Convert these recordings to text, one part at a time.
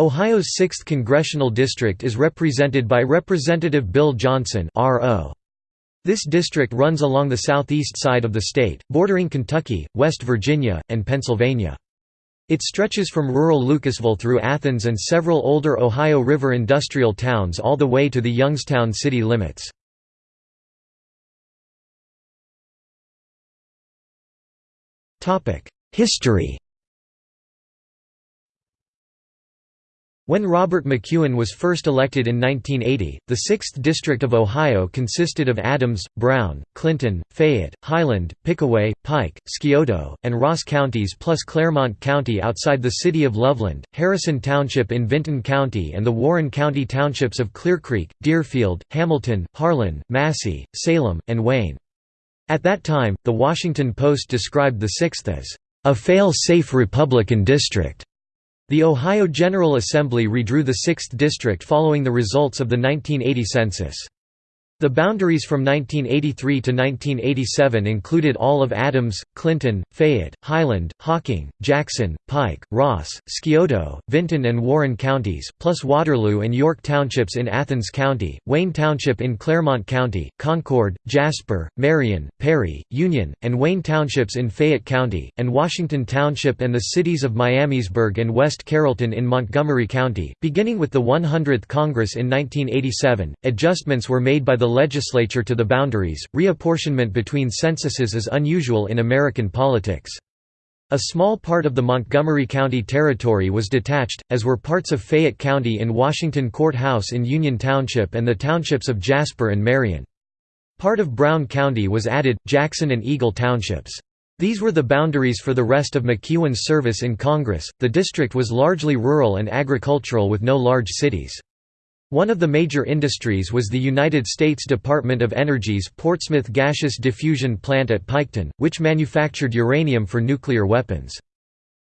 Ohio's 6th Congressional District is represented by Representative Bill Johnson This district runs along the southeast side of the state, bordering Kentucky, West Virginia, and Pennsylvania. It stretches from rural Lucasville through Athens and several older Ohio River industrial towns all the way to the Youngstown city limits. History When Robert McEwen was first elected in 1980, the 6th District of Ohio consisted of Adams, Brown, Clinton, Fayette, Highland, Pickaway, Pike, Scioto, and Ross counties plus Clermont County outside the city of Loveland, Harrison Township in Vinton County and the Warren County townships of Clear Creek, Deerfield, Hamilton, Harlan, Massie, Salem, and Wayne. At that time, The Washington Post described the 6th as a fail-safe Republican district. The Ohio General Assembly redrew the 6th District following the results of the 1980 census. The boundaries from 1983 to 1987 included all of Adams, Clinton, Fayette, Highland, Hocking, Jackson, Pike, Ross, Scioto, Vinton and Warren counties, plus Waterloo and York Townships in Athens County, Wayne Township in Clermont County, Concord, Jasper, Marion, Perry, Union, and Wayne Townships in Fayette County, and Washington Township and the cities of Miamisburg and West Carrollton in Montgomery County. Beginning with the 100th Congress in 1987, adjustments were made by the legislature to the boundaries. Reapportionment between censuses is unusual in American politics. A small part of the Montgomery County territory was detached, as were parts of Fayette County and Washington Court House in Union Township and the townships of Jasper and Marion. Part of Brown County was added, Jackson and Eagle Townships. These were the boundaries for the rest of McEwen's service in Congress. The district was largely rural and agricultural with no large cities. One of the major industries was the United States Department of Energy's Portsmouth Gaseous Diffusion Plant at Piketon, which manufactured uranium for nuclear weapons.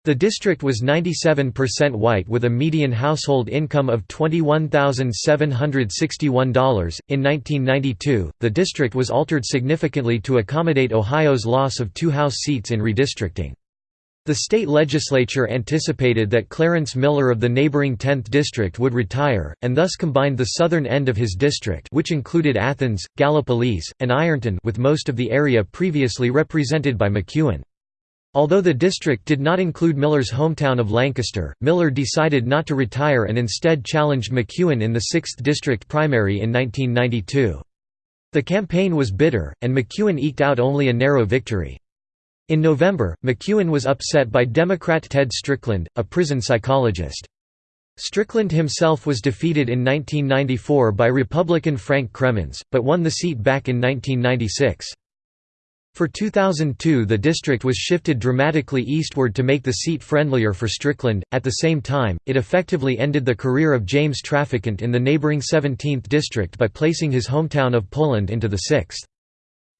The district was 97% white with a median household income of $21,761. In 1992, the district was altered significantly to accommodate Ohio's loss of two House seats in redistricting. The state legislature anticipated that Clarence Miller of the neighboring 10th District would retire, and thus combined the southern end of his district which included Athens, Gallipolis, and Ironton with most of the area previously represented by McEwen. Although the district did not include Miller's hometown of Lancaster, Miller decided not to retire and instead challenged McEwen in the 6th District primary in 1992. The campaign was bitter, and McEwen eked out only a narrow victory. In November, McEwen was upset by Democrat Ted Strickland, a prison psychologist. Strickland himself was defeated in 1994 by Republican Frank Cremeans, but won the seat back in 1996. For 2002 the district was shifted dramatically eastward to make the seat friendlier for Strickland. At the same time, it effectively ended the career of James Traficant in the neighboring 17th district by placing his hometown of Poland into the 6th.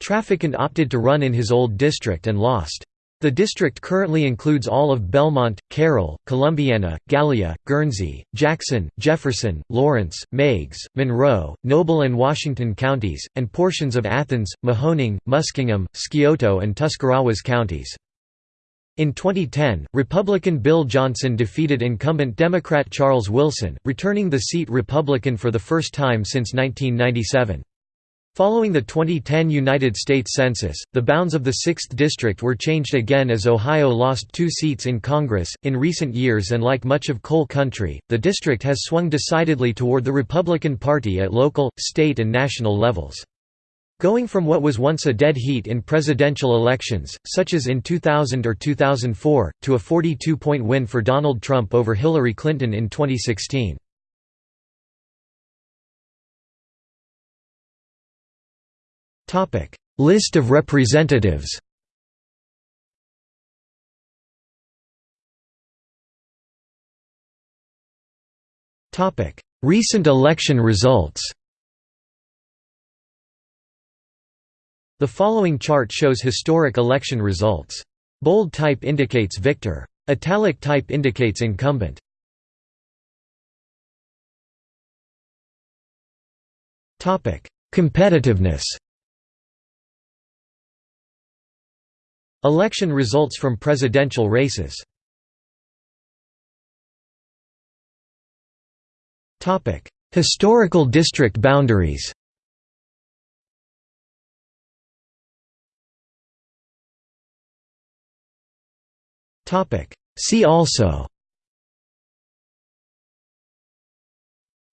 Traficant opted to run in his old district and lost. The district currently includes all of Belmont, Carroll, Columbiana, Gallia, Guernsey, Jackson, Jefferson, Lawrence, Meigs, Monroe, Noble and Washington counties, and portions of Athens, Mahoning, Muskingum, Scioto and Tuscarawas counties. In 2010, Republican Bill Johnson defeated incumbent Democrat Charles Wilson, returning the seat Republican for the first time since 1997. Following the 2010 United States Census, the bounds of the 6th District were changed again as Ohio lost two seats in Congress. In recent years, and like much of coal country, the district has swung decidedly toward the Republican Party at local, state, and national levels. Going from what was once a dead heat in presidential elections, such as in 2000 or 2004, to a 42 point win for Donald Trump over Hillary Clinton in 2016. List of representatives Recent election results The following chart shows historic election results. Bold type indicates victor. Italic type indicates incumbent. Competitiveness Election results from presidential races. Historical district boundaries. See also.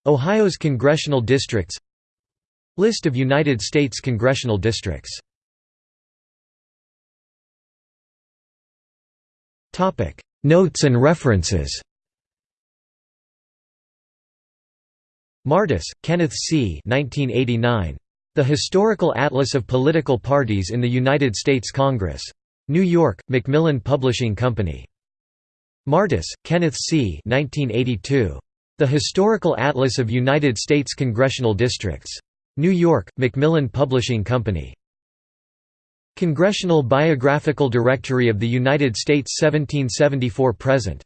Ohio's congressional districts. List of United States congressional districts Notes and references Martis, Kenneth C. 1989. The Historical Atlas of Political Parties in the United States Congress. New York, Macmillan Publishing Company. Martis, Kenneth C. 1982. The Historical Atlas of United States Congressional Districts. New York, Macmillan Publishing Company. Congressional Biographical Directory of the United States 1774–present